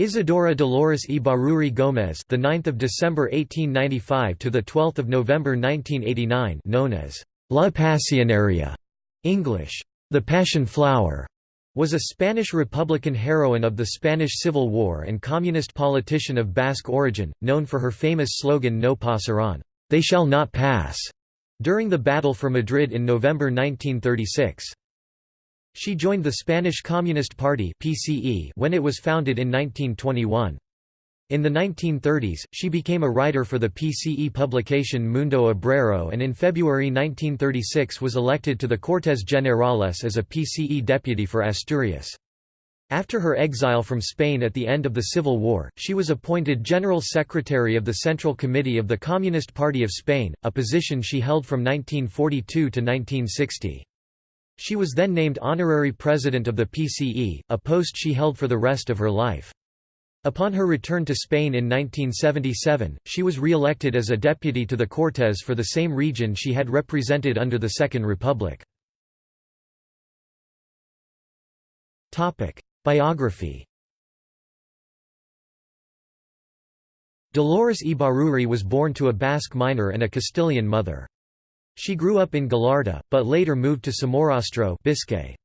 Isidora Dolores Ibarruri Gómez, the 9th of December 1895 to the 12th of November 1989, known as La Pasionaria, English, the Passion Flower, was a Spanish Republican heroine of the Spanish Civil War and communist politician of Basque origin, known for her famous slogan No pasarán, they shall not pass, during the Battle for Madrid in November 1936. She joined the Spanish Communist Party (PCE) when it was founded in 1921. In the 1930s, she became a writer for the PCE publication Mundo Obrero and in February 1936 was elected to the Cortes Generales as a PCE deputy for Asturias. After her exile from Spain at the end of the Civil War, she was appointed General Secretary of the Central Committee of the Communist Party of Spain, a position she held from 1942 to 1960. She was then named honorary president of the PCE, a post she held for the rest of her life. Upon her return to Spain in 1977, she was re-elected as a deputy to the Cortes for the same region she had represented under the Second Republic. Biography Dolores Ibarruri was born to a Basque miner and a Castilian mother. She grew up in Gallarta, but later moved to Somorrostro Biscay.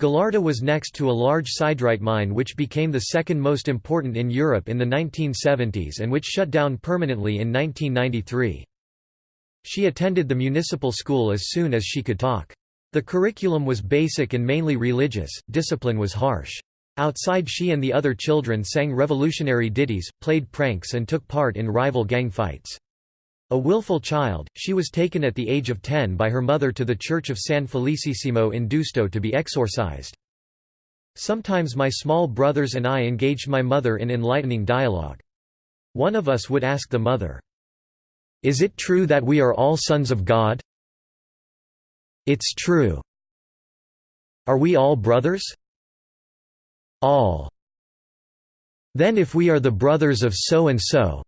Gallarta was next to a large siderite mine which became the second most important in Europe in the 1970s and which shut down permanently in 1993. She attended the municipal school as soon as she could talk. The curriculum was basic and mainly religious, discipline was harsh. Outside she and the other children sang revolutionary ditties, played pranks and took part in rival gang fights. A willful child, she was taken at the age of 10 by her mother to the church of San Felicissimo in Deusto to be exorcised. Sometimes my small brothers and I engaged my mother in enlightening dialogue. One of us would ask the mother, "'Is it true that we are all sons of God?' "'It's true.' "'Are we all brothers?' "'All.' "'Then if we are the brothers of so-and-so,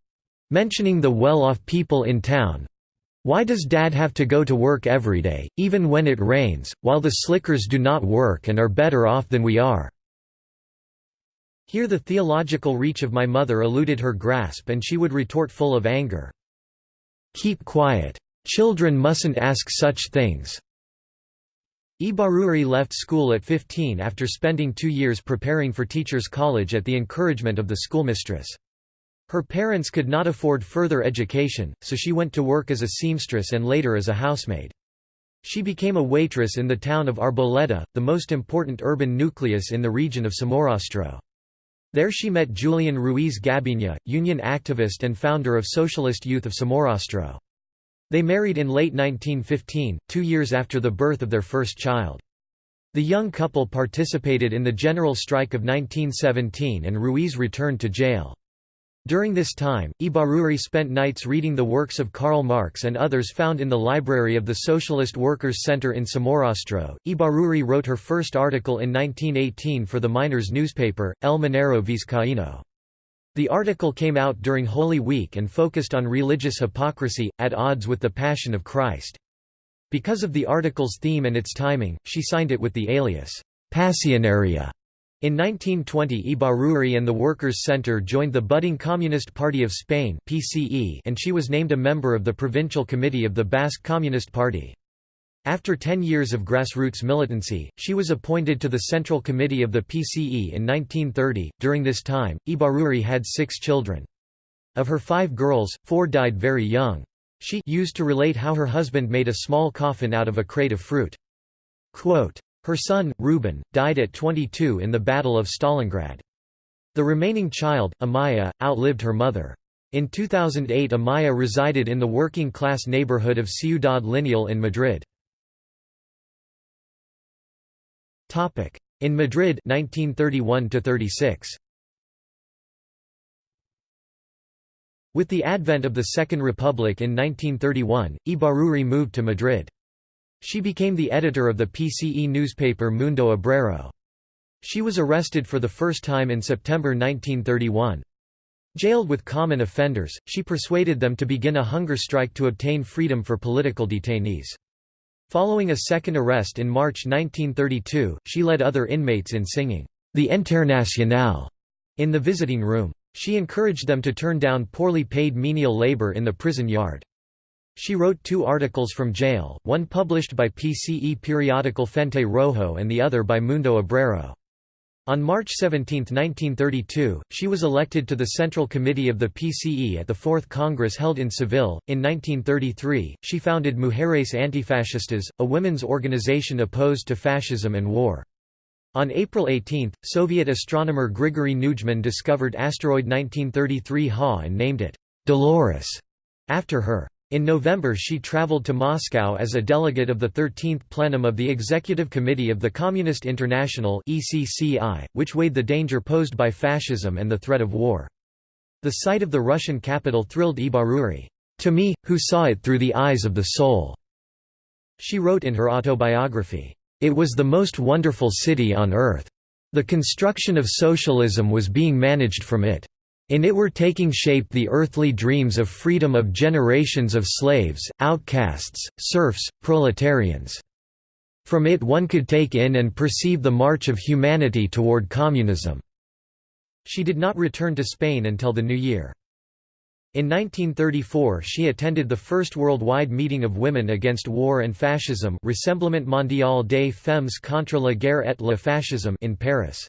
Mentioning the well-off people in town, why does Dad have to go to work every day, even when it rains, while the slickers do not work and are better off than we are?" Here the theological reach of my mother eluded her grasp and she would retort full of anger. "'Keep quiet. Children mustn't ask such things.'" Ibarruri left school at 15 after spending two years preparing for teachers' college at the encouragement of the schoolmistress. Her parents could not afford further education, so she went to work as a seamstress and later as a housemaid. She became a waitress in the town of Arboleda, the most important urban nucleus in the region of Somorrostro. There she met Julian Ruiz Gabiña, union activist and founder of Socialist Youth of Somorrostro. They married in late 1915, two years after the birth of their first child. The young couple participated in the general strike of 1917 and Ruiz returned to jail. During this time, Ibarruri spent nights reading the works of Karl Marx and others found in the library of the Socialist Workers' Center in Somorrostro. Ibarruri wrote her first article in 1918 for the miners' newspaper, El Minero Vizcaíno. The article came out during Holy Week and focused on religious hypocrisy, at odds with the Passion of Christ. Because of the article's theme and its timing, she signed it with the alias, Pasionaria. In 1920 Ibarruri and the Workers' Centre joined the budding Communist Party of Spain and she was named a member of the Provincial Committee of the Basque Communist Party. After ten years of grassroots militancy, she was appointed to the Central Committee of the PCE in 1930. During this time, Ibarruri had six children. Of her five girls, four died very young. She used to relate how her husband made a small coffin out of a crate of fruit. Quote, her son, Ruben, died at 22 in the Battle of Stalingrad. The remaining child, Amaya, outlived her mother. In 2008 Amaya resided in the working-class neighborhood of Ciudad Lineal in Madrid. In Madrid 1931 36. With the advent of the Second Republic in 1931, Ibarruri moved to Madrid. She became the editor of the PCE newspaper Mundo Obrero. She was arrested for the first time in September 1931. Jailed with common offenders, she persuaded them to begin a hunger strike to obtain freedom for political detainees. Following a second arrest in March 1932, she led other inmates in singing, the Internationale' in the visiting room. She encouraged them to turn down poorly paid menial labor in the prison yard. She wrote two articles from jail, one published by PCE periodical Frente Rojo and the other by Mundo Obrero. On March 17, 1932, she was elected to the Central Committee of the PCE at the Fourth Congress held in Seville. In 1933, she founded Mujeres Antifascistas, a women's organization opposed to fascism and war. On April 18, Soviet astronomer Grigory Neujmin discovered asteroid 1933 Ha and named it Dolores after her. In November she traveled to Moscow as a delegate of the 13th plenum of the Executive Committee of the Communist International which weighed the danger posed by fascism and the threat of war. The sight of the Russian capital thrilled Ibarruri, "...to me, who saw it through the eyes of the soul." She wrote in her autobiography, "...it was the most wonderful city on earth. The construction of socialism was being managed from it. In it were taking shape the earthly dreams of freedom of generations of slaves, outcasts, serfs, proletarians. From it one could take in and perceive the march of humanity toward communism." She did not return to Spain until the new year. In 1934 she attended the first worldwide meeting of women against war and fascism Rassemblement mondial des femmes contre la guerre et le fascisme in Paris.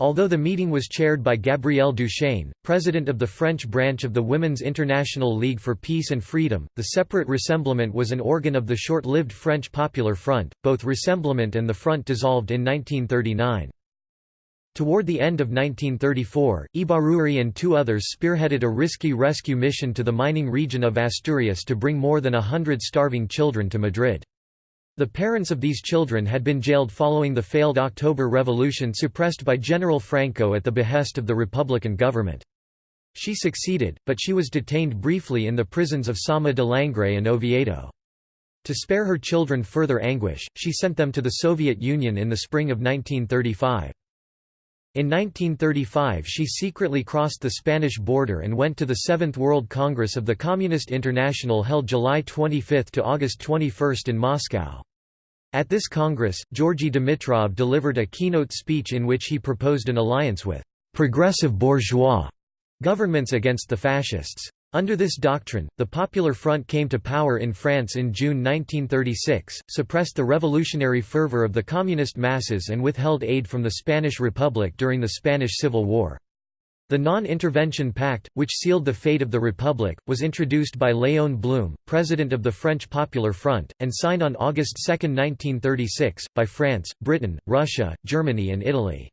Although the meeting was chaired by Gabrielle Duchesne, president of the French branch of the Women's International League for Peace and Freedom, the separate Rassemblement was an organ of the short-lived French Popular Front. Both Rassemblement and the Front dissolved in 1939. Toward the end of 1934, Ibarruri and two others spearheaded a risky rescue mission to the mining region of Asturias to bring more than a hundred starving children to Madrid. The parents of these children had been jailed following the failed October Revolution suppressed by General Franco at the behest of the Republican government. She succeeded, but she was detained briefly in the prisons of Sama de Langreo and Oviedo. To spare her children further anguish, she sent them to the Soviet Union in the spring of 1935. In 1935 she secretly crossed the Spanish border and went to the Seventh World Congress of the Communist International held July 25 to August 21 in Moscow. At this Congress, Georgy Dimitrov delivered a keynote speech in which he proposed an alliance with «progressive bourgeois» governments against the fascists. Under this doctrine, the Popular Front came to power in France in June 1936, suppressed the revolutionary fervor of the communist masses and withheld aid from the Spanish Republic during the Spanish Civil War. The Non-Intervention Pact, which sealed the fate of the Republic, was introduced by Léon Blum, president of the French Popular Front, and signed on August 2, 1936, by France, Britain, Russia, Germany and Italy.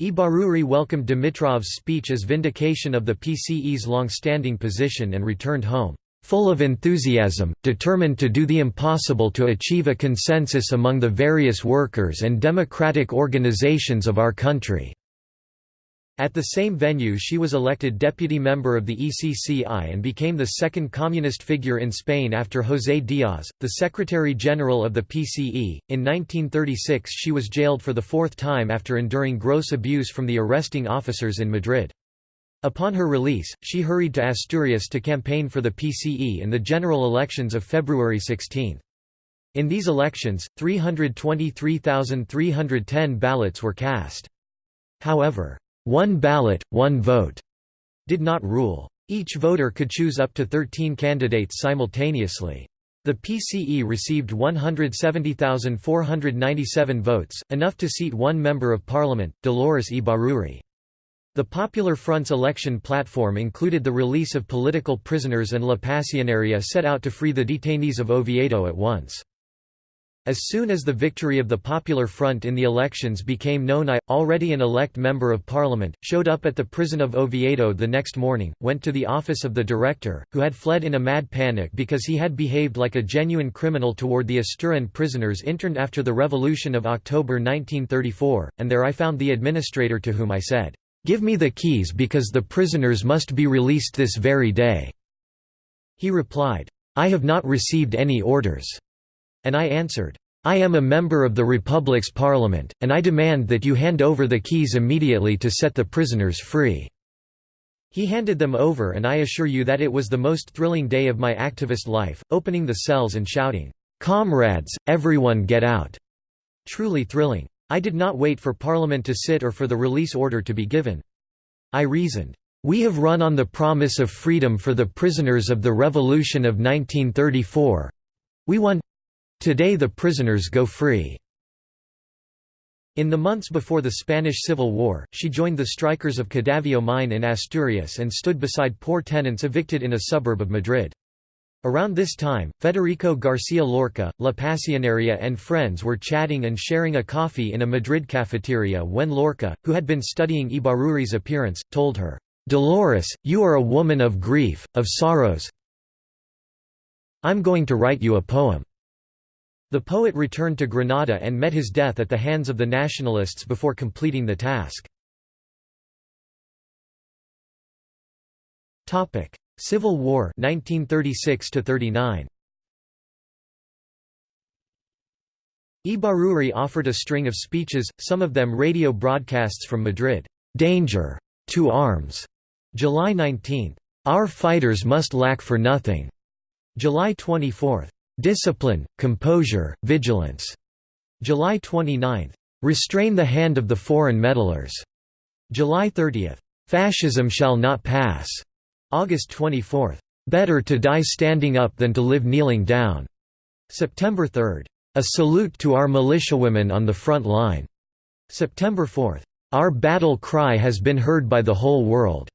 Ibarruri welcomed Dimitrov's speech as vindication of the PCE's long-standing position and returned home, "...full of enthusiasm, determined to do the impossible to achieve a consensus among the various workers and democratic organizations of our country." At the same venue she was elected deputy member of the ECCI and became the second communist figure in Spain after José Díaz, the Secretary-General of the PCE. In 1936 she was jailed for the fourth time after enduring gross abuse from the arresting officers in Madrid. Upon her release, she hurried to Asturias to campaign for the PCE in the general elections of February 16. In these elections, 323,310 ballots were cast. However, one ballot, one vote did not rule. Each voter could choose up to 13 candidates simultaneously. The PCE received 170,497 votes, enough to seat one member of parliament, Dolores Ibarruri. The Popular Front's election platform included the release of political prisoners and La Pasionaria set out to free the detainees of Oviedo at once. As soon as the victory of the Popular Front in the elections became known I, already an elect member of parliament, showed up at the prison of Oviedo the next morning, went to the office of the director, who had fled in a mad panic because he had behaved like a genuine criminal toward the Asturian prisoners interned after the Revolution of October 1934, and there I found the administrator to whom I said, "'Give me the keys because the prisoners must be released this very day." He replied, "'I have not received any orders.' And I answered, I am a member of the Republic's parliament, and I demand that you hand over the keys immediately to set the prisoners free." He handed them over and I assure you that it was the most thrilling day of my activist life, opening the cells and shouting, "'Comrades, everyone get out!' Truly thrilling. I did not wait for Parliament to sit or for the release order to be given. I reasoned, "'We have run on the promise of freedom for the prisoners of the Revolution of 1934. We won. Today the prisoners go free." In the months before the Spanish Civil War, she joined the strikers of Cadavio mine in Asturias and stood beside poor tenants evicted in a suburb of Madrid. Around this time, Federico Garcia Lorca, La Pasionaria and friends were chatting and sharing a coffee in a Madrid cafeteria when Lorca, who had been studying Ibarruri's appearance, told her, "'Dolores, you are a woman of grief, of sorrows I'm going to write you a poem." The poet returned to Granada and met his death at the hands of the nationalists before completing the task. Civil War 1936 39 Ibarruri offered a string of speeches, some of them radio broadcasts from Madrid. "'Danger! To arms!' July 19. "'Our fighters must lack for nothing!' July 24. "'Discipline, composure, vigilance!' July 29. "'Restrain the hand of the foreign meddlers!' July 30. "'Fascism shall not pass!' August 24. "'Better to die standing up than to live kneeling down' September 3. "'A salute to our militiawomen on the front line' September 4. "'Our battle cry has been heard by the whole world'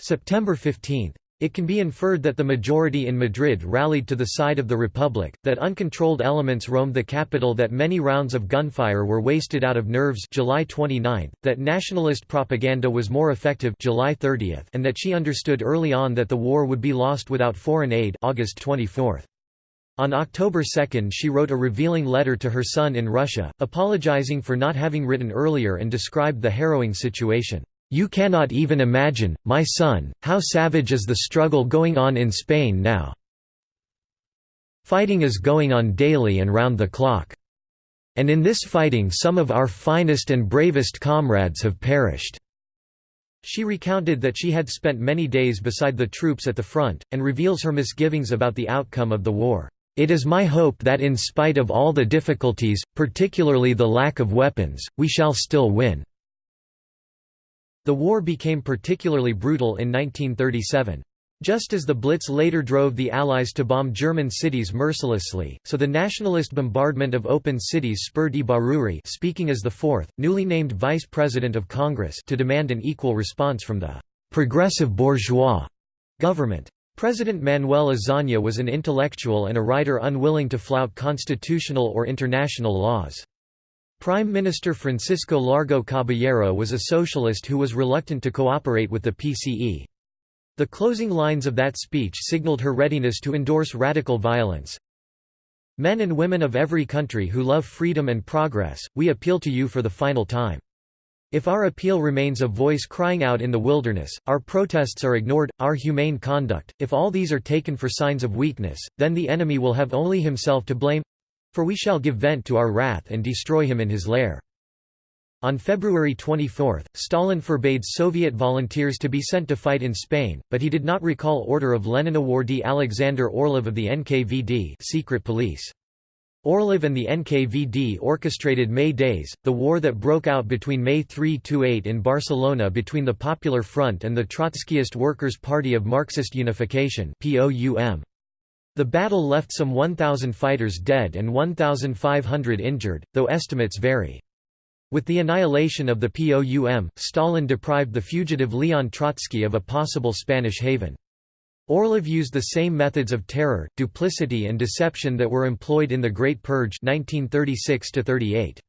September 15. It can be inferred that the majority in Madrid rallied to the side of the Republic, that uncontrolled elements roamed the capital that many rounds of gunfire were wasted out of nerves July 29, that nationalist propaganda was more effective July 30, and that she understood early on that the war would be lost without foreign aid August 24. On October 2 she wrote a revealing letter to her son in Russia, apologizing for not having written earlier and described the harrowing situation. You cannot even imagine, my son, how savage is the struggle going on in Spain now. Fighting is going on daily and round the clock. And in this fighting some of our finest and bravest comrades have perished." She recounted that she had spent many days beside the troops at the front, and reveals her misgivings about the outcome of the war. It is my hope that in spite of all the difficulties, particularly the lack of weapons, we shall still win. The war became particularly brutal in 1937. Just as the Blitz later drove the Allies to bomb German cities mercilessly, so the nationalist bombardment of open cities spurred Ibarruri speaking as the fourth, newly named Vice President of Congress to demand an equal response from the «progressive bourgeois» government. President Manuel Azaña was an intellectual and a writer unwilling to flout constitutional or international laws. Prime Minister Francisco Largo Caballero was a socialist who was reluctant to cooperate with the PCE. The closing lines of that speech signaled her readiness to endorse radical violence. Men and women of every country who love freedom and progress, we appeal to you for the final time. If our appeal remains a voice crying out in the wilderness, our protests are ignored, our humane conduct, if all these are taken for signs of weakness, then the enemy will have only himself to blame. For we shall give vent to our wrath and destroy him in his lair. On February 24, Stalin forbade Soviet volunteers to be sent to fight in Spain, but he did not recall order of Lenin awardee Alexander Orlov of the NKVD secret police. Orlov and the NKVD orchestrated May Days, the war that broke out between May 3–8 in Barcelona between the Popular Front and the Trotskyist Workers' Party of Marxist Unification POUM. The battle left some 1,000 fighters dead and 1,500 injured, though estimates vary. With the annihilation of the POUM, Stalin deprived the fugitive Leon Trotsky of a possible Spanish haven. Orlov used the same methods of terror, duplicity and deception that were employed in the Great Purge 1936 -38.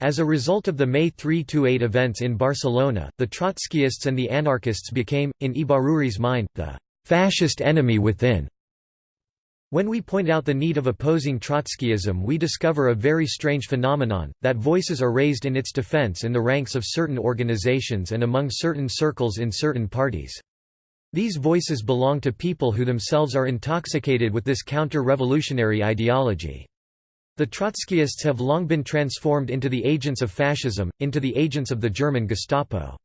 As a result of the May 3–8 events in Barcelona, the Trotskyists and the anarchists became, in Ibarruri's mind, the «fascist enemy within», when we point out the need of opposing Trotskyism we discover a very strange phenomenon, that voices are raised in its defense in the ranks of certain organizations and among certain circles in certain parties. These voices belong to people who themselves are intoxicated with this counter-revolutionary ideology. The Trotskyists have long been transformed into the agents of fascism, into the agents of the German Gestapo.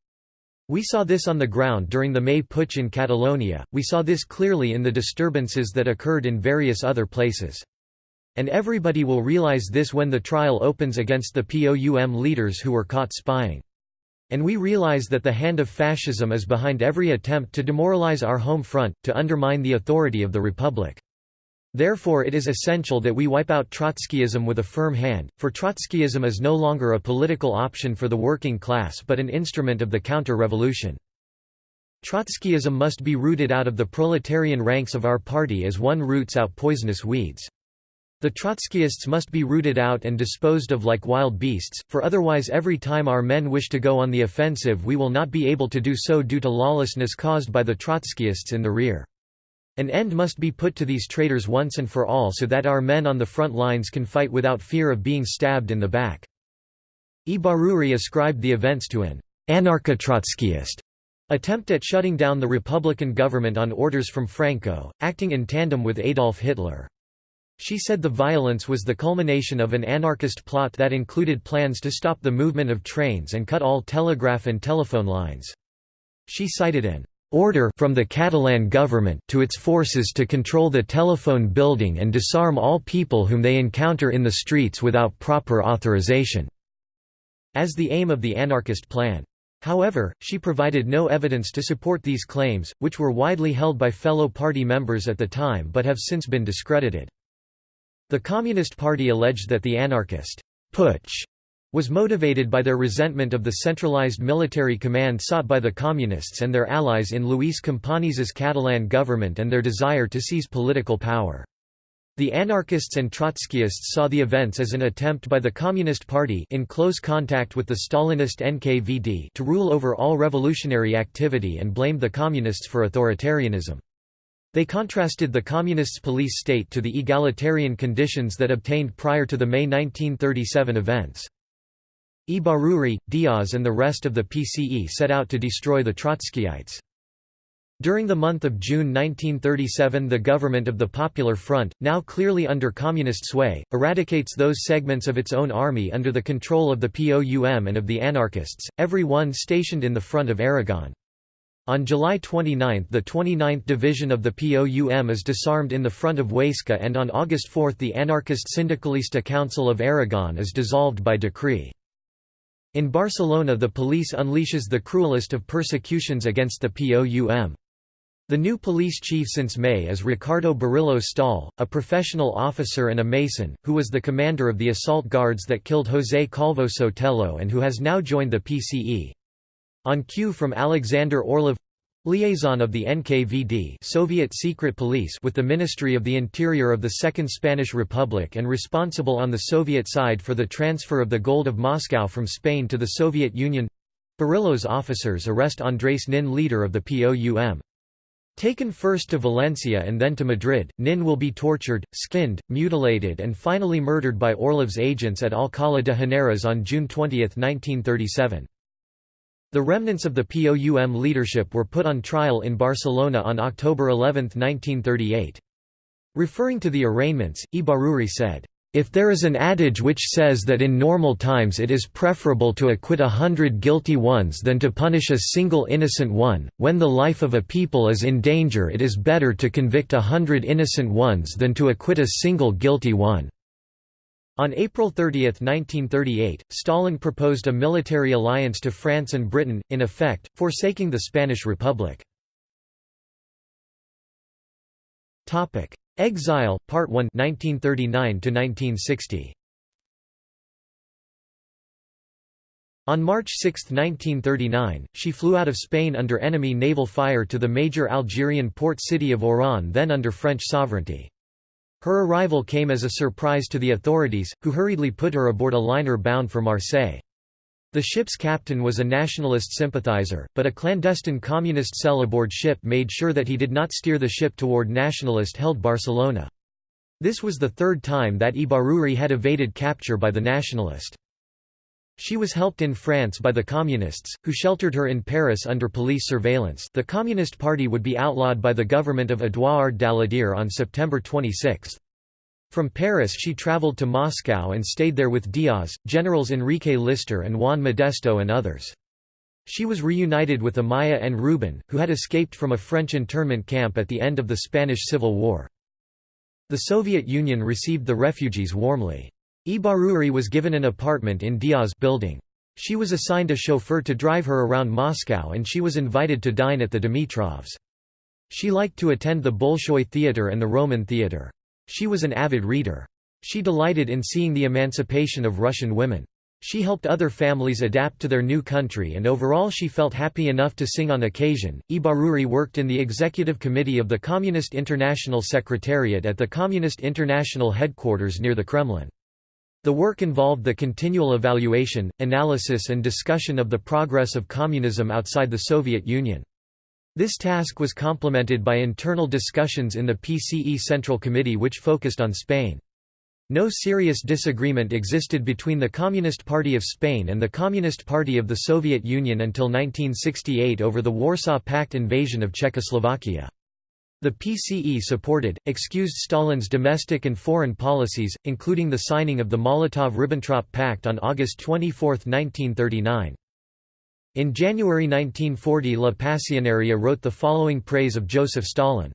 We saw this on the ground during the May Putsch in Catalonia, we saw this clearly in the disturbances that occurred in various other places. And everybody will realize this when the trial opens against the POUM leaders who were caught spying. And we realize that the hand of fascism is behind every attempt to demoralize our home front, to undermine the authority of the Republic. Therefore it is essential that we wipe out Trotskyism with a firm hand, for Trotskyism is no longer a political option for the working class but an instrument of the counter-revolution. Trotskyism must be rooted out of the proletarian ranks of our party as one roots out poisonous weeds. The Trotskyists must be rooted out and disposed of like wild beasts, for otherwise every time our men wish to go on the offensive we will not be able to do so due to lawlessness caused by the Trotskyists in the rear. An end must be put to these traitors once and for all so that our men on the front lines can fight without fear of being stabbed in the back. Ibarruri ascribed the events to an anarcho-Trotskyist attempt at shutting down the Republican government on orders from Franco, acting in tandem with Adolf Hitler. She said the violence was the culmination of an anarchist plot that included plans to stop the movement of trains and cut all telegraph and telephone lines. She cited an order from the Catalan government to its forces to control the telephone building and disarm all people whom they encounter in the streets without proper authorization", as the aim of the anarchist plan. However, she provided no evidence to support these claims, which were widely held by fellow party members at the time but have since been discredited. The Communist Party alleged that the anarchist putsch was motivated by their resentment of the centralized military command sought by the Communists and their allies in Luis Companys's Catalan government and their desire to seize political power. The anarchists and Trotskyists saw the events as an attempt by the Communist Party in close contact with the Stalinist NKVD to rule over all revolutionary activity and blamed the Communists for authoritarianism. They contrasted the Communists' police state to the egalitarian conditions that obtained prior to the May 1937 events. Ibarruri, Diaz and the rest of the PCE set out to destroy the Trotskyites. During the month of June 1937 the government of the Popular Front, now clearly under communist sway, eradicates those segments of its own army under the control of the POUM and of the anarchists, every one stationed in the front of Aragon. On July 29 the 29th Division of the POUM is disarmed in the front of Huesca and on August 4 the anarchist Syndicalista Council of Aragon is dissolved by decree. In Barcelona the police unleashes the cruelest of persecutions against the POUM. The new police chief since May is Ricardo Burillo Stahl, a professional officer and a Mason, who was the commander of the assault guards that killed José Calvo Sotelo and who has now joined the PCE. On cue from Alexander Orlov liaison of the NKVD Soviet secret police with the Ministry of the Interior of the Second Spanish Republic and responsible on the Soviet side for the transfer of the gold of Moscow from Spain to the Soviet Union Burillo's officers arrest Andrés Nin leader of the POUM. Taken first to Valencia and then to Madrid, Nin will be tortured, skinned, mutilated and finally murdered by Orlov's agents at Alcalá de Henares on June 20, 1937. The remnants of the POUM leadership were put on trial in Barcelona on October 11, 1938. Referring to the arraignments, Ibarruri said, if there is an adage which says that in normal times it is preferable to acquit a hundred guilty ones than to punish a single innocent one, when the life of a people is in danger it is better to convict a hundred innocent ones than to acquit a single guilty one. On April 30, 1938, Stalin proposed a military alliance to France and Britain, in effect, forsaking the Spanish Republic. Exile, Part 1 1939 -1960. On March 6, 1939, she flew out of Spain under enemy naval fire to the major Algerian port city of Oran then under French sovereignty. Her arrival came as a surprise to the authorities, who hurriedly put her aboard a liner bound for Marseille. The ship's captain was a nationalist sympathizer, but a clandestine communist cell aboard ship made sure that he did not steer the ship toward nationalist-held Barcelona. This was the third time that Ibarruri had evaded capture by the nationalist. She was helped in France by the Communists, who sheltered her in Paris under police surveillance the Communist Party would be outlawed by the government of Édouard Daladier on September 26. From Paris she travelled to Moscow and stayed there with Diaz, generals Enrique Lister and Juan Modesto and others. She was reunited with Amaya and Ruben, who had escaped from a French internment camp at the end of the Spanish Civil War. The Soviet Union received the refugees warmly. Ibarruri was given an apartment in Diaz building. She was assigned a chauffeur to drive her around Moscow and she was invited to dine at the Dimitrovs. She liked to attend the Bolshoi Theatre and the Romen Theatre. She was an avid reader. She delighted in seeing the emancipation of Russian women. She helped other families adapt to their new country and overall she felt happy enough to sing on occasion. Ibarruri worked in the executive committee of the Communist International Secretariat at the Communist International headquarters near the Kremlin. The work involved the continual evaluation, analysis and discussion of the progress of communism outside the Soviet Union. This task was complemented by internal discussions in the PCE Central Committee which focused on Spain. No serious disagreement existed between the Communist Party of Spain and the Communist Party of the Soviet Union until 1968 over the Warsaw Pact invasion of Czechoslovakia. The PCE supported, excused Stalin's domestic and foreign policies, including the signing of the Molotov–Ribbentrop Pact on August 24, 1939. In January 1940 La Pasionaria wrote the following praise of Joseph Stalin.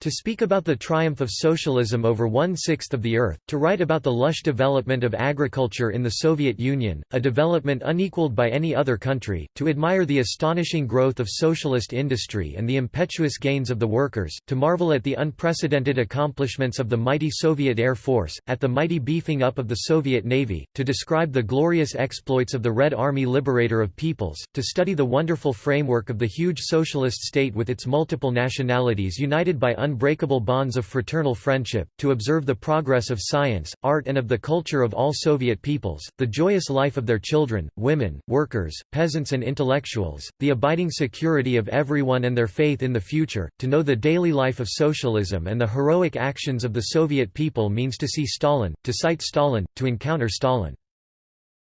To speak about the triumph of socialism over one-sixth of the earth, to write about the lush development of agriculture in the Soviet Union, a development unequaled by any other country, to admire the astonishing growth of socialist industry and the impetuous gains of the workers, to marvel at the unprecedented accomplishments of the mighty Soviet Air Force, at the mighty beefing up of the Soviet Navy, to describe the glorious exploits of the Red Army liberator of peoples, to study the wonderful framework of the huge socialist state with its multiple nationalities united by unbreakable bonds of fraternal friendship, to observe the progress of science, art and of the culture of all Soviet peoples, the joyous life of their children, women, workers, peasants and intellectuals, the abiding security of everyone and their faith in the future, to know the daily life of socialism and the heroic actions of the Soviet people means to see Stalin, to cite Stalin, to encounter Stalin.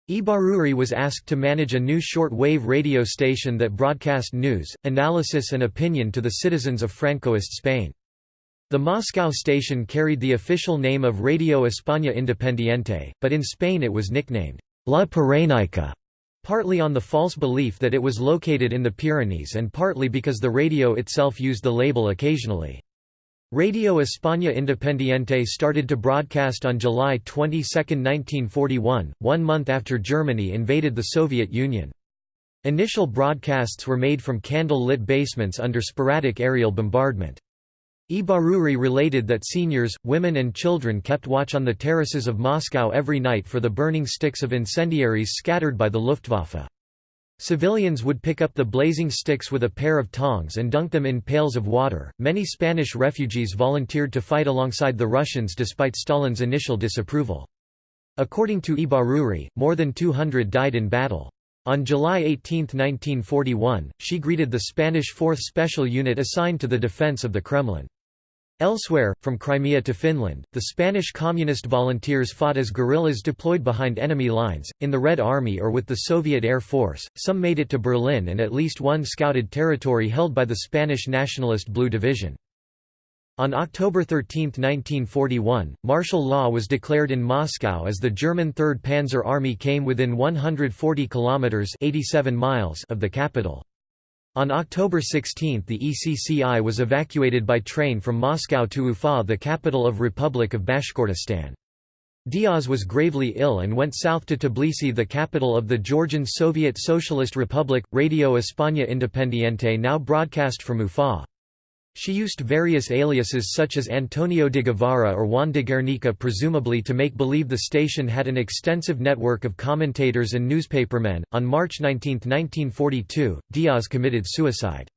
Ibarruri was asked to manage a new short-wave radio station that broadcast news, analysis and opinion to the citizens of Francoist Spain. The Moscow station carried the official name of Radio España Independiente, but in Spain it was nicknamed La Pirenaica, partly on the false belief that it was located in the Pyrenees and partly because the radio itself used the label occasionally. Radio España Independiente started to broadcast on July 22, 1941, one month after Germany invaded the Soviet Union. Initial broadcasts were made from candle-lit basements under sporadic aerial bombardment. Ibarruri related that seniors, women and children kept watch on the terraces of Moscow every night for the burning sticks of incendiaries scattered by the Luftwaffe. Civilians would pick up the blazing sticks with a pair of tongs and dunk them in pails of water. Many Spanish refugees volunteered to fight alongside the Russians despite Stalin's initial disapproval. According to Ibarruri, more than 200 died in battle. On July 18, 1941, she greeted the Spanish 4th Special Unit assigned to the defense of the Kremlin. Elsewhere, from Crimea to Finland, the Spanish Communist volunteers fought as guerrillas deployed behind enemy lines, in the Red Army or with the Soviet Air Force, some made it to Berlin and at least one scouted territory held by the Spanish Nationalist Blue Division. On October 13, 1941, martial law was declared in Moscow as the German 3rd Panzer Army came within 140 kilometers (87 miles) of the capital. On October 16 the ECCI was evacuated by train from Moscow to Ufa the capital of Republic of Bashkortostan. Diaz was gravely ill and went south to Tbilisi the capital of the Georgian Soviet Socialist Republic. Radio España Independiente now broadcast from Ufa. She used various aliases such as Antonio de Guevara or Juan de Guernica presumably to make believe the station had an extensive network of commentators and newspapermen. On March 19, 1942, Diaz committed suicide.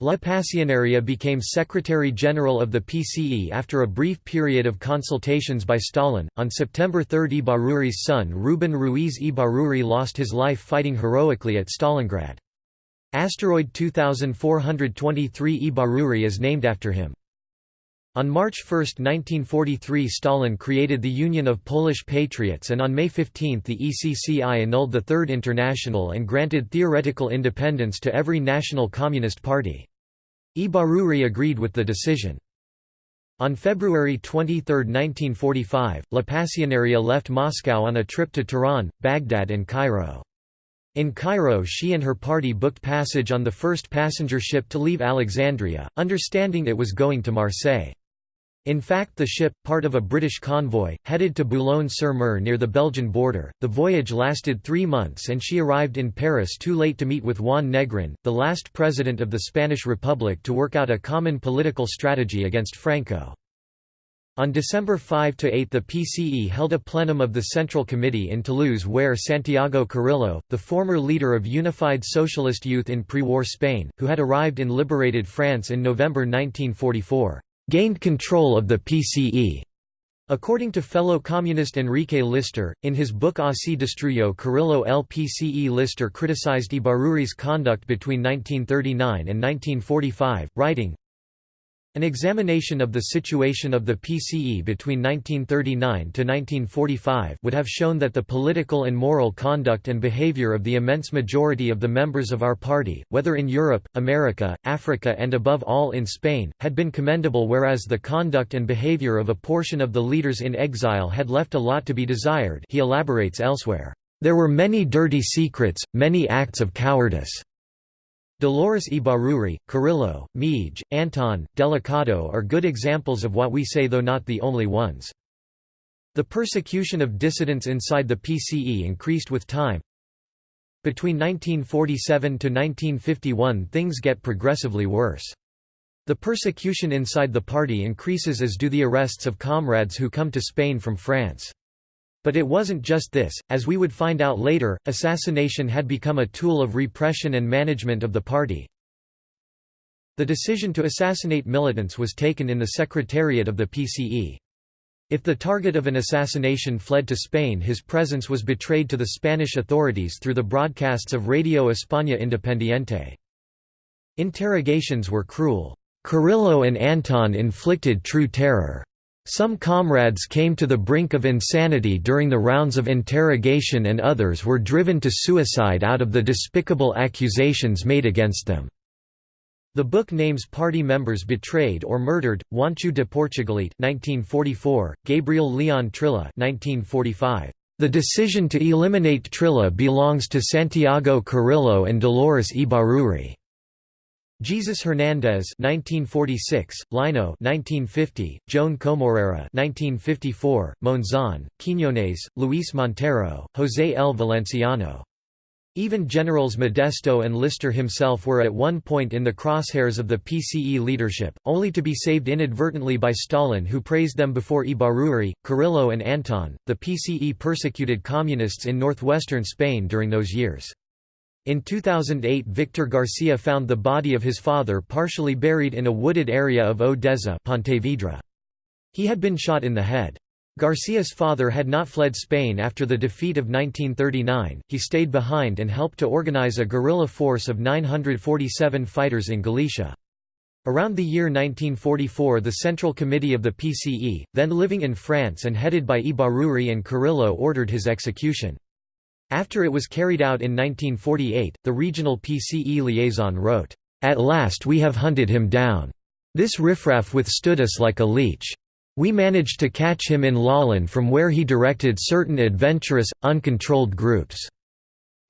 La Pasionaria became Secretary General of the PCE after a brief period of consultations by Stalin. On September 3, Ibarruri's son Ruben Ruiz Ibarruri lost his life fighting heroically at Stalingrad. Asteroid 2423 Ibarruri is named after him. On March 1, 1943 Stalin created the Union of Polish Patriots and on May 15 the ECCI annulled the Third International and granted theoretical independence to every national communist party. Ibarruri agreed with the decision. On February 23, 1945, La Pasionaria left Moscow on a trip to Tehran, Baghdad and Cairo. In Cairo she and her party booked passage on the first passenger ship to leave Alexandria, understanding it was going to Marseille. In fact the ship, part of a British convoy, headed to Boulogne-sur-Mer near the Belgian border. The voyage lasted three months and she arrived in Paris too late to meet with Juan Negrin, the last president of the Spanish Republic to work out a common political strategy against Franco. On December 5–8 the PCE held a plenum of the Central Committee in Toulouse where Santiago Carrillo, the former leader of Unified Socialist Youth in pre-war Spain, who had arrived in liberated France in November 1944, gained control of the PCE. According to fellow communist Enrique Lister, in his book Así destruyó Carrillo el PCE Lister criticized Ibarruri's conduct between 1939 and 1945, writing, an examination of the situation of the PCE between 1939 to 1945 would have shown that the political and moral conduct and behavior of the immense majority of the members of our party, whether in Europe, America, Africa and above all in Spain, had been commendable whereas the conduct and behavior of a portion of the leaders in exile had left a lot to be desired he elaborates elsewhere. There were many dirty secrets, many acts of cowardice. Dolores Ibarruri, Carrillo, Mije, Anton, Delicado are good examples of what we say though not the only ones. The persecution of dissidents inside the PCE increased with time. Between 1947 to 1951 things get progressively worse. The persecution inside the party increases as do the arrests of comrades who come to Spain from France. But it wasn't just this, as we would find out later, assassination had become a tool of repression and management of the party. The decision to assassinate militants was taken in the secretariat of the PCE. If the target of an assassination fled to Spain his presence was betrayed to the Spanish authorities through the broadcasts of Radio España Independiente. Interrogations were cruel. Carrillo and Anton inflicted true terror. Some comrades came to the brink of insanity during the rounds of interrogation and others were driven to suicide out of the despicable accusations made against them. The book names party members betrayed or murdered: Juancho de Portugalete (1944), Gabriel Leon Trilla (1945). The decision to eliminate Trilla belongs to Santiago Carrillo and Dolores Ibarruri. Jesus Hernandez 1946, Lino 1950, Joan Comorera 1954, Monzon, Quiñones, Luis Montero, José L. Valenciano. Even Generals Modesto and Lister himself were at one point in the crosshairs of the PCE leadership, only to be saved inadvertently by Stalin who praised them before Ibarruri, Carrillo and Anton. The PCE persecuted communists in northwestern Spain during those years. In 2008 Victor Garcia found the body of his father partially buried in a wooded area of Odessa Pontevedra. He had been shot in the head. Garcia's father had not fled Spain after the defeat of 1939, he stayed behind and helped to organize a guerrilla force of 947 fighters in Galicia. Around the year 1944 the Central Committee of the PCE, then living in France and headed by Ibarruri and Carrillo ordered his execution. After it was carried out in 1948, the regional PCE liaison wrote, "...at last we have hunted him down. This riffraff withstood us like a leech. We managed to catch him in Lalín from where he directed certain adventurous, uncontrolled groups.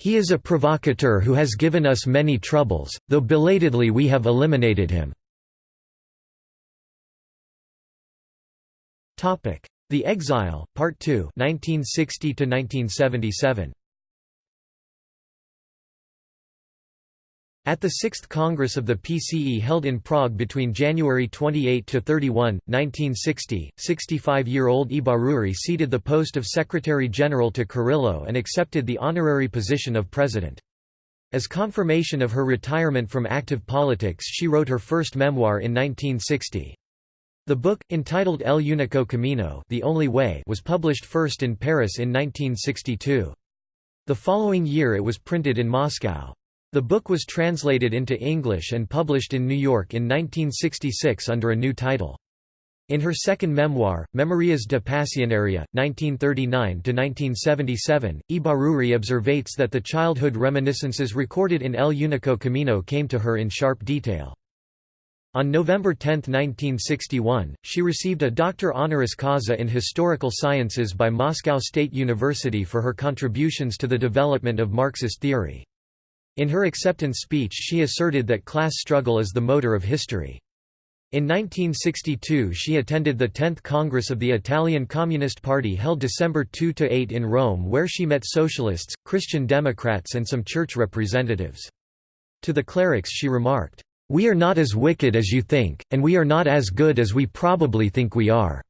He is a provocateur who has given us many troubles, though belatedly we have eliminated him." The Exile, Part 2 1960 1977. At the Sixth Congress of the PCE held in Prague between January 28–31, 1960, 65-year-old Ibarruri ceded the post of Secretary-General to Carrillo and accepted the honorary position of President. As confirmation of her retirement from active politics she wrote her first memoir in 1960. The book, entitled El Único Camino the Only Way was published first in Paris in 1962. The following year it was printed in Moscow. The book was translated into English and published in New York in 1966 under a new title. In her second memoir, Memorias de Pasionaria, 1939–1977, Ibarruri observates that the childhood reminiscences recorded in El Único Camino came to her in sharp detail. On November 10, 1961, she received a doctor honoris causa in historical sciences by Moscow State University for her contributions to the development of Marxist theory. In her acceptance speech she asserted that class struggle is the motor of history. In 1962 she attended the 10th Congress of the Italian Communist Party held December 2–8 in Rome where she met socialists, Christian Democrats and some church representatives. To the clerics she remarked, "'We are not as wicked as you think, and we are not as good as we probably think we are.'"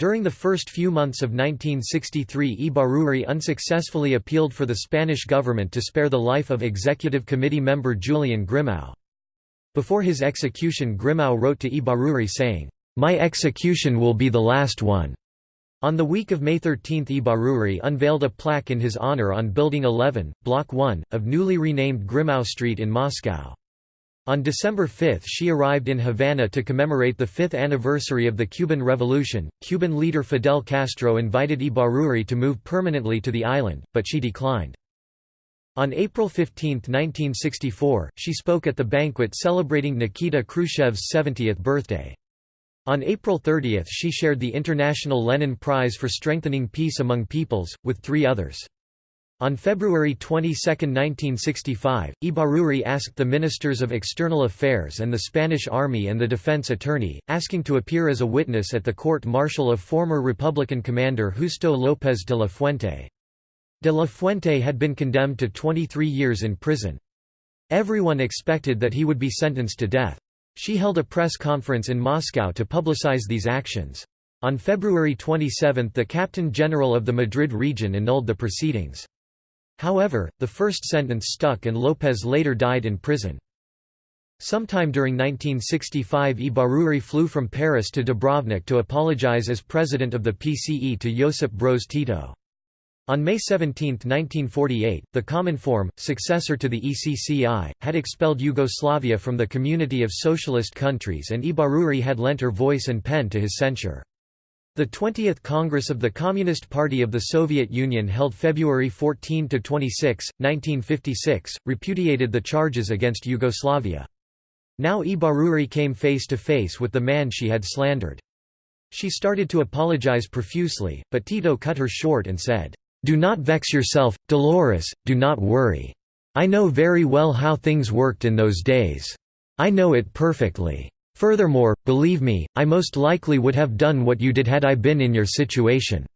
During the first few months of 1963 Ibarruri unsuccessfully appealed for the Spanish government to spare the life of Executive Committee member Julian Grimau. Before his execution Grimau wrote to Ibarruri saying, "'My execution will be the last one'". On the week of May 13 Ibarruri unveiled a plaque in his honor on Building 11, Block 1, of newly renamed Grimau Street in Moscow. On December 5 she arrived in Havana to commemorate the fifth anniversary of the Cuban Revolution. Cuban leader Fidel Castro invited Ibarruri to move permanently to the island, but she declined. On April 15, 1964, she spoke at the banquet celebrating Nikita Khrushchev's 70th birthday. On April 30 she shared the International Lenin Prize for Strengthening Peace Among Peoples, with three others. On February 22, 1965, Ibarruri asked the Ministers of External Affairs and the Spanish Army and the defense attorney, asking to appear as a witness at the court-martial of former Republican commander Justo López de la Fuente. De la Fuente had been condemned to 23 years in prison. Everyone expected that he would be sentenced to death. She held a press conference in Moscow to publicize these actions. On February 27 the Captain General of the Madrid region annulled the proceedings. However, the first sentence stuck and López later died in prison. Sometime during 1965 Ibarruri flew from Paris to Dubrovnik to apologize as president of the PCE to Josip Broz Tito. On May 17, 1948, the Common Cominform, successor to the ECCI, had expelled Yugoslavia from the community of socialist countries and Ibarruri had lent her voice and pen to his censure. The 20th Congress of the Communist Party of the Soviet Union held February 14–26, 1956, repudiated the charges against Yugoslavia. Now Ibarruri came face to face with the man she had slandered. She started to apologize profusely, but Tito cut her short and said, do not vex yourself, Dolores, do not worry. I know very well how things worked in those days. I know it perfectly. Furthermore, believe me, I most likely would have done what you did had I been in your situation."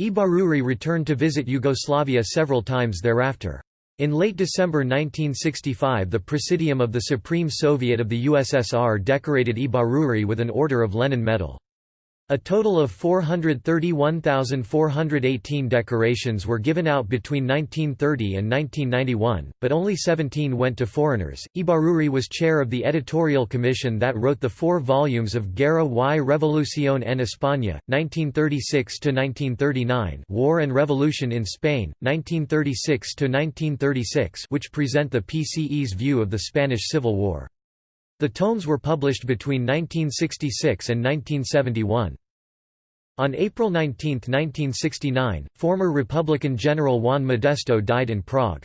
Ibarruri returned to visit Yugoslavia several times thereafter. In late December 1965 the Presidium of the Supreme Soviet of the USSR decorated Ibarruri with an Order of Lenin Medal. A total of 431,418 decorations were given out between 1930 and 1991, but only 17 went to foreigners. Ibarruri was chair of the editorial commission that wrote the four volumes of Guerra y Revolución en España, 1936 to 1939, War and Revolution in Spain, 1936 to 1936, which present the PCE's view of the Spanish Civil War. The tomes were published between 1966 and 1971. On April 19, 1969, former Republican General Juan Modesto died in Prague.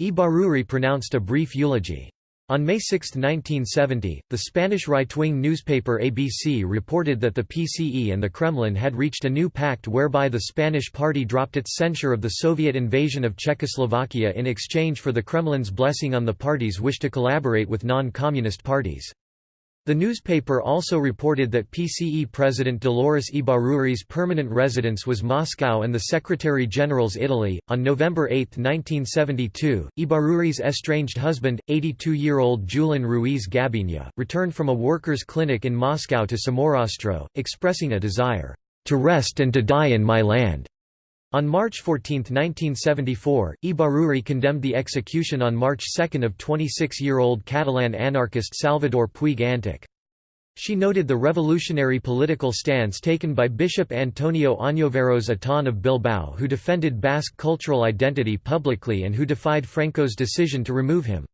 Ibarruri pronounced a brief eulogy. On May 6, 1970, the Spanish right-wing newspaper ABC reported that the PCE and the Kremlin had reached a new pact whereby the Spanish party dropped its censure of the Soviet invasion of Czechoslovakia in exchange for the Kremlin's blessing on the party's wish to collaborate with non-communist parties. The newspaper also reported that PCE President Dolores Ibarruri's permanent residence was Moscow and the Secretary-General's Italy. On November 8, 1972, Ibarruri's estranged husband, 82-year-old Julian Ruiz Gabiña, returned from a workers' clinic in Moscow to Somorrostro, expressing a desire to rest and to die in my land. On March 14, 1974, Ibarruri condemned the execution on March 2 of 26-year-old Catalan anarchist Salvador Puig Antich. She noted the revolutionary political stance taken by Bishop Antonio Añoveros Atón of Bilbao who defended Basque cultural identity publicly and who defied Franco's decision to remove him.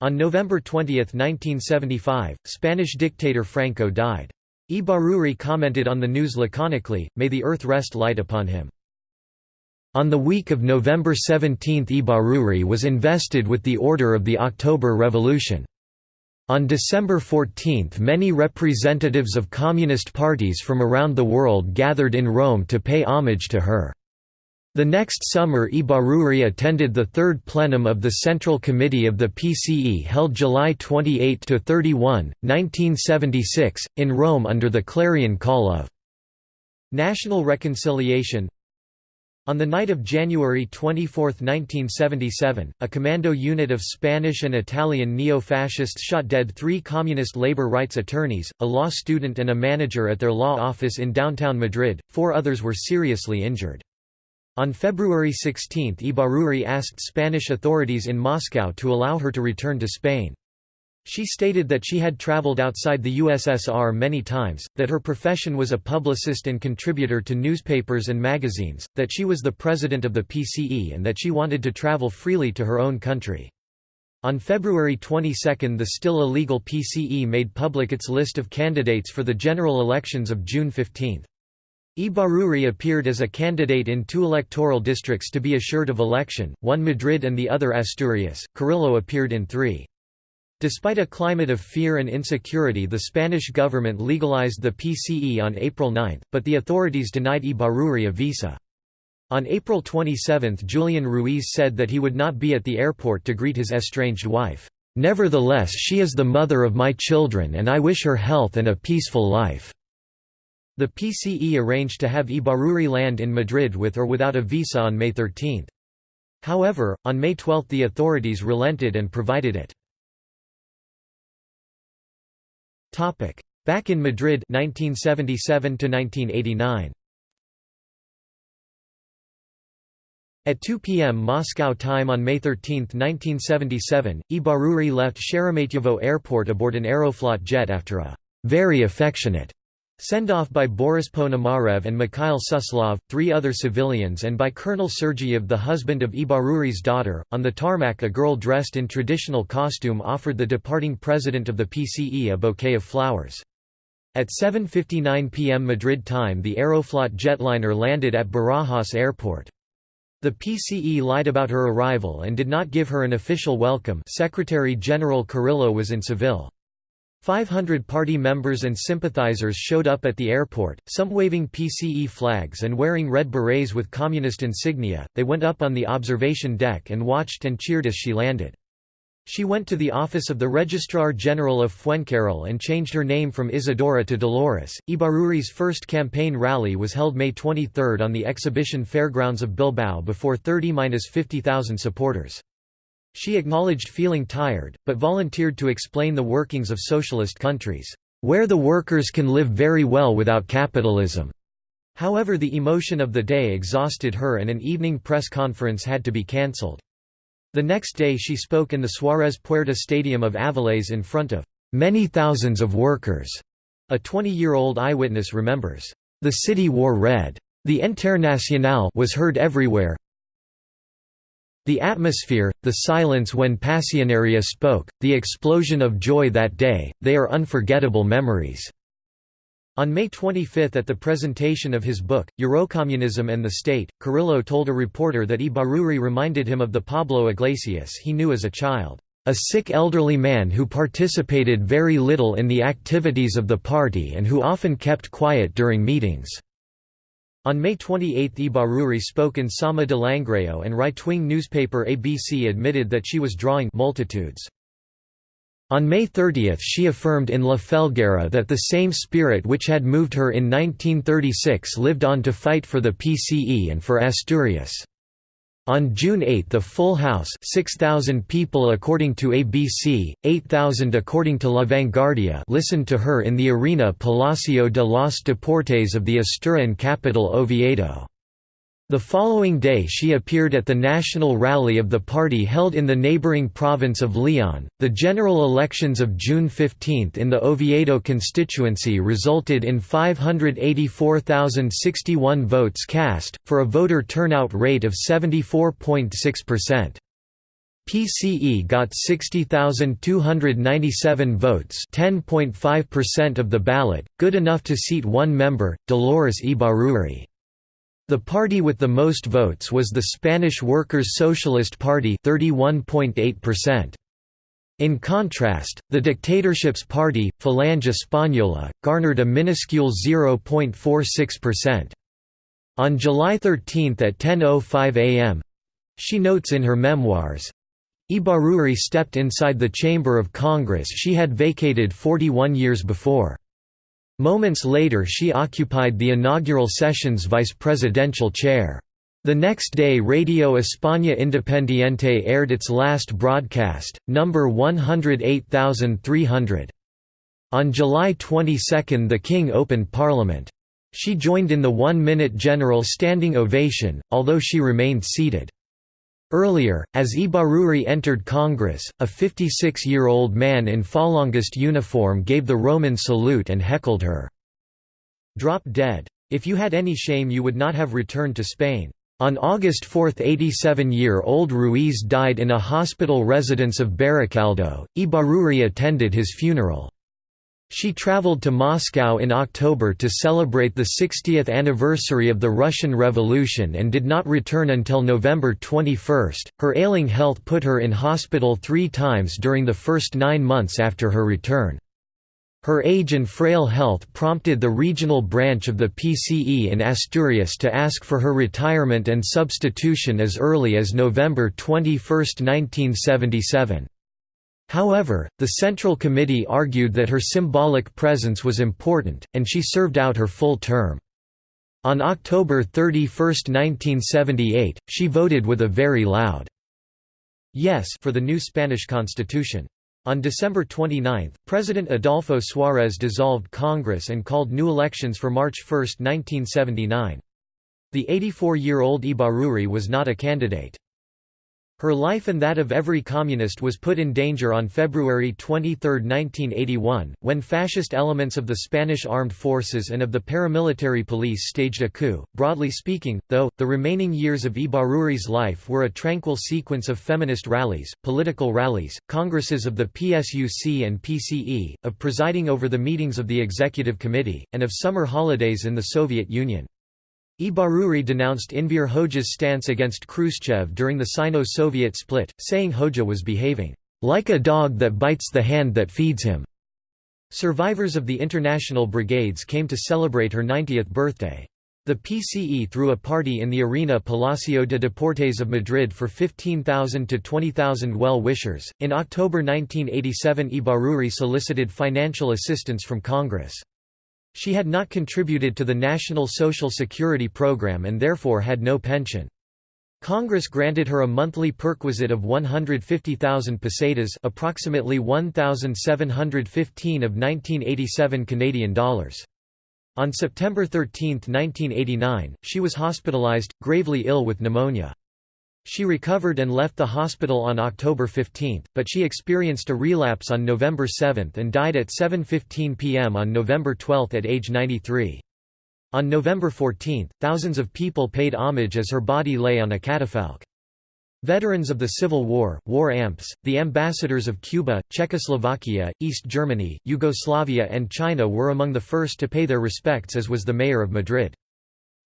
On November 20, 1975, Spanish dictator Franco died. Ibarruri commented on the news laconically, May the earth rest light upon him. On the week of November 17 Ibarruri was invested with the Order of the October Revolution. On December 14 many representatives of communist parties from around the world gathered in Rome to pay homage to her. The next summer Ibarruri attended the third plenum of the Central Committee of the PCE held July 28–31, 1976, in Rome under the clarion call of National Reconciliation on the night of January 24, 1977, a commando unit of Spanish and Italian neo-fascists shot dead three communist labor rights attorneys, a law student and a manager at their law office in downtown Madrid, four others were seriously injured. On February 16 Ibarruri asked Spanish authorities in Moscow to allow her to return to Spain. She stated that she had traveled outside the USSR many times, that her profession was a publicist and contributor to newspapers and magazines, that she was the president of the PCE and that she wanted to travel freely to her own country. On February 22 the still illegal PCE made public its list of candidates for the general elections of June 15. Ibarruri appeared as a candidate in two electoral districts to be assured of election, one Madrid and the other Asturias. Carrillo appeared in three. Despite a climate of fear and insecurity the Spanish government legalized the PCE on April 9, but the authorities denied Ibarruri a visa. On April 27 Julian Ruiz said that he would not be at the airport to greet his estranged wife. "'Nevertheless she is the mother of my children and I wish her health and a peaceful life.' The PCE arranged to have Ibarruri land in Madrid with or without a visa on May 13. However, on May 12 the authorities relented and provided it. Topic: Back in Madrid 1977 to 1989. At 2 p.m. Moscow time on May 13, 1977, Ibarruri left Sheremetyevo Airport aboard an Aeroflot jet after a very affectionate Send-off by Boris Ponomarev and Mikhail Suslov, three other civilians and by Colonel Sergeyev the husband of Ibarruri's daughter. On the tarmac a girl dressed in traditional costume offered the departing president of the PCE a bouquet of flowers. At 7.59 p.m. Madrid time the Aeroflot jetliner landed at Barajas Airport. The PCE lied about her arrival and did not give her an official welcome Secretary General Carrillo was in Seville. 500 party members and sympathizers showed up at the airport, some waving PCE flags and wearing red berets with communist insignia. They went up on the observation deck and watched and cheered as she landed. She went to the office of the Registrar General of Fuencarral and changed her name from Isadora to Dolores. Ibarruri's first campaign rally was held May 23 on the exhibition fairgrounds of Bilbao before 30–50,000 supporters. She acknowledged feeling tired, but volunteered to explain the workings of socialist countries, "...where the workers can live very well without capitalism." However the emotion of the day exhausted her and an evening press conference had to be cancelled. The next day she spoke in the Suarez Puerta Stadium of Avilés in front of "...many thousands of workers." A 20-year-old eyewitness remembers, "...the city wore red. The Internacional was heard everywhere, the atmosphere, the silence when Pasionaria spoke, the explosion of joy that day, they are unforgettable memories." On May 25 at the presentation of his book, Eurocommunism and the State, Carrillo told a reporter that Ibarruri reminded him of the Pablo Iglesias he knew as a child, "...a sick elderly man who participated very little in the activities of the party and who often kept quiet during meetings." On May 28 Ibarruri spoke in Sama de Langreo and right-wing newspaper ABC admitted that she was drawing multitudes. On May 30 she affirmed in La Felguera that the same spirit which had moved her in 1936 lived on to fight for the PCE and for Asturias. On June 8 the full house 6,000 people according to ABC, 8,000 according to La Vanguardia listened to her in the arena Palacio de los Deportes of the Asturian capital Oviedo. The following day she appeared at the national rally of the party held in the neighboring province of Leon. The general elections of June 15 in the Oviedo constituency resulted in 584,061 votes cast, for a voter turnout rate of 74.6%. PCE got 60,297 votes 10.5% of the ballot, good enough to seat one member, Dolores Ibarruri. The party with the most votes was the Spanish Workers' Socialist Party 31.8%. In contrast, the dictatorship's party, Falange Española, garnered a minuscule 0.46%. On July 13 at 10.05 am, she notes in her memoirs, Ibarruri stepped inside the chamber of Congress she had vacated 41 years before. Moments later she occupied the inaugural session's vice presidential chair. The next day Radio España Independiente aired its last broadcast, number 108300. On July 22 the King opened Parliament. She joined in the one-minute general standing ovation, although she remained seated. Earlier, as Ibarruri entered Congress, a 56-year-old man in Falangist uniform gave the Roman salute and heckled her. Drop dead. If you had any shame you would not have returned to Spain. On August 4 87-year-old Ruiz died in a hospital residence of Baracaldo. Ibarruri attended his funeral. She traveled to Moscow in October to celebrate the 60th anniversary of the Russian Revolution and did not return until November 21. Her ailing health put her in hospital three times during the first nine months after her return. Her age and frail health prompted the regional branch of the PCE in Asturias to ask for her retirement and substitution as early as November 21, 1977. However, the Central Committee argued that her symbolic presence was important, and she served out her full term. On October 31, 1978, she voted with a very loud yes for the new Spanish constitution. On December 29, President Adolfo Suárez dissolved Congress and called new elections for March 1, 1979. The 84-year-old Ibarruri was not a candidate. Her life and that of every communist was put in danger on February 23, 1981, when fascist elements of the Spanish armed forces and of the paramilitary police staged a coup. Broadly speaking, though, the remaining years of Ibarruri's life were a tranquil sequence of feminist rallies, political rallies, congresses of the PSUC and PCE, of presiding over the meetings of the Executive Committee, and of summer holidays in the Soviet Union. Ibarruri denounced Enver Hoxha's stance against Khrushchev during the Sino-Soviet split, saying Hoxha was behaving, "...like a dog that bites the hand that feeds him." Survivors of the international brigades came to celebrate her 90th birthday. The PCE threw a party in the arena Palacio de Deportes of Madrid for 15,000 to 20,000 well-wishers. In October 1987, Ibarruri solicited financial assistance from Congress. She had not contributed to the National Social Security Program and therefore had no pension. Congress granted her a monthly perquisite of 150,000 pesetas approximately 1,715 of 1987 Canadian dollars. On September 13, 1989, she was hospitalized, gravely ill with pneumonia. She recovered and left the hospital on October 15, but she experienced a relapse on November 7 and died at 7.15 pm on November 12 at age 93. On November 14, thousands of people paid homage as her body lay on a catafalque. Veterans of the Civil War, war amps, the ambassadors of Cuba, Czechoslovakia, East Germany, Yugoslavia and China were among the first to pay their respects as was the mayor of Madrid.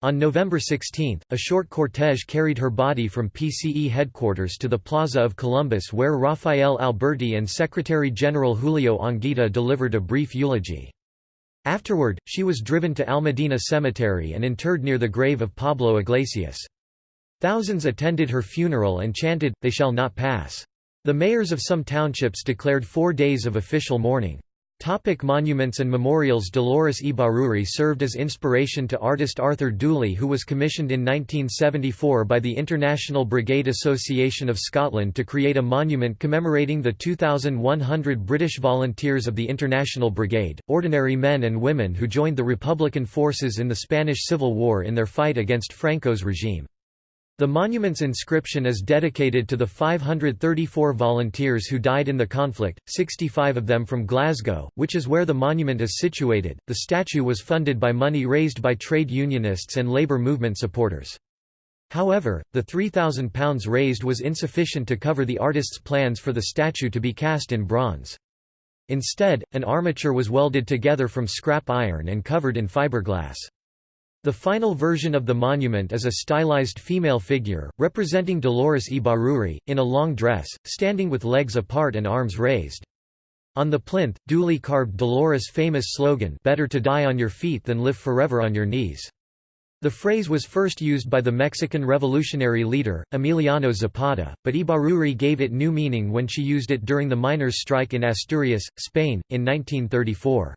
On November 16, a short cortege carried her body from PCE headquarters to the Plaza of Columbus where Rafael Alberti and Secretary-General Julio Anguita delivered a brief eulogy. Afterward, she was driven to Almudena Cemetery and interred near the grave of Pablo Iglesias. Thousands attended her funeral and chanted, They shall not pass. The mayors of some townships declared four days of official mourning. Topic monuments and memorials Dolores Ibarruri served as inspiration to artist Arthur Dooley who was commissioned in 1974 by the International Brigade Association of Scotland to create a monument commemorating the 2,100 British volunteers of the International Brigade, ordinary men and women who joined the Republican forces in the Spanish Civil War in their fight against Franco's regime. The monument's inscription is dedicated to the 534 volunteers who died in the conflict, 65 of them from Glasgow, which is where the monument is situated. The statue was funded by money raised by trade unionists and labour movement supporters. However, the £3,000 raised was insufficient to cover the artist's plans for the statue to be cast in bronze. Instead, an armature was welded together from scrap iron and covered in fiberglass. The final version of the monument is a stylized female figure, representing Dolores Ibarruri, in a long dress, standing with legs apart and arms raised. On the plinth, duly carved Dolores' famous slogan Better to die on your feet than live forever on your knees. The phrase was first used by the Mexican revolutionary leader, Emiliano Zapata, but Ibarruri gave it new meaning when she used it during the miners' strike in Asturias, Spain, in 1934.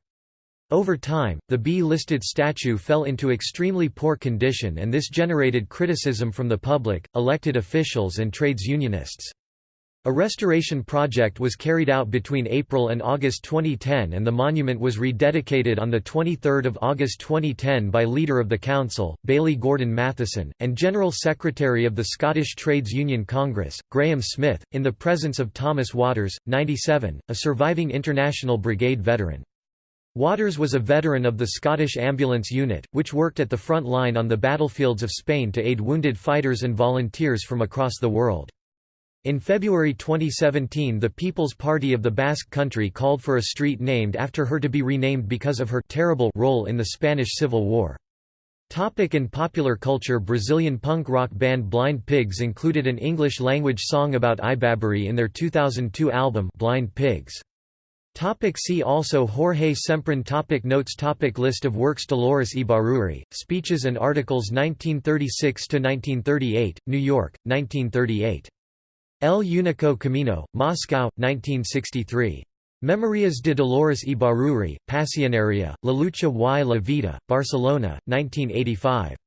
Over time, the B-listed statue fell into extremely poor condition and this generated criticism from the public, elected officials and trades unionists. A restoration project was carried out between April and August 2010 and the monument was rededicated on 23 August 2010 by Leader of the Council, Bailie Gordon Matheson, and General Secretary of the Scottish Trades Union Congress, Graham Smith, in the presence of Thomas Waters, 97, a surviving International Brigade veteran. Waters was a veteran of the Scottish Ambulance Unit, which worked at the front line on the battlefields of Spain to aid wounded fighters and volunteers from across the world. In February 2017 the People's Party of the Basque Country called for a street named after her to be renamed because of her terrible role in the Spanish Civil War. Topic in popular culture Brazilian punk rock band Blind Pigs included an English-language song about Ibarruri in their 2002 album Blind Pigs. Topic see also Jorge Semprún topic Notes topic List of works Dolores Ibarruri, Speeches and Articles 1936–1938, New York, 1938 El Único Camino, Moscow, 1963. Memorias de Dolores Ibarruri, Pasionaria, La Lucha y la Vida, Barcelona, 1985.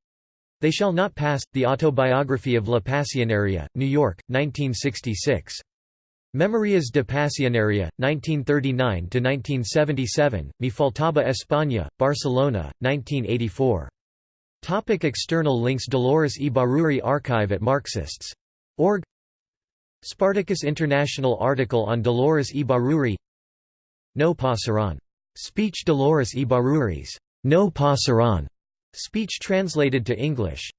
They Shall Not Pass, The Autobiography of La Pasionaria, New York, 1966. Memorias de Pasionaria, 1939–1977, Mi Faltaba España, Barcelona, 1984. Topic external links Dolores Ibarruri Archive at Marxists.org Spartacus International article on Dolores Ibarruri No Pasaran. Speech Dolores Ibarruri's No Pasaran speech translated to English